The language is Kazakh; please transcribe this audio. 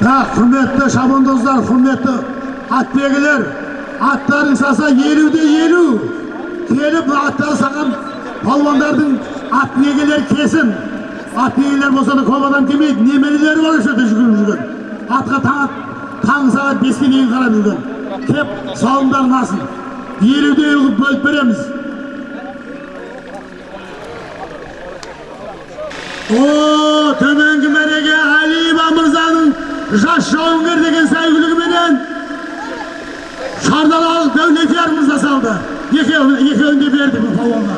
құрметті шабандоздар құрметті атбегілер аттарың саса елуде елу келіп аттары саған палуандардың атбегілер кесін атбегілер болса да көп адам бар осы жерде жүгіріп жүрген атқа таң таң сағат беске дейін қарап жүрген кеп сауымдарын алсын елуде елу бөліп береміз о мырзаның жас жауынгер деген сәйгүлігіменен шардалалық дәулетияр мырза салды екеуін де берді бұл палуанға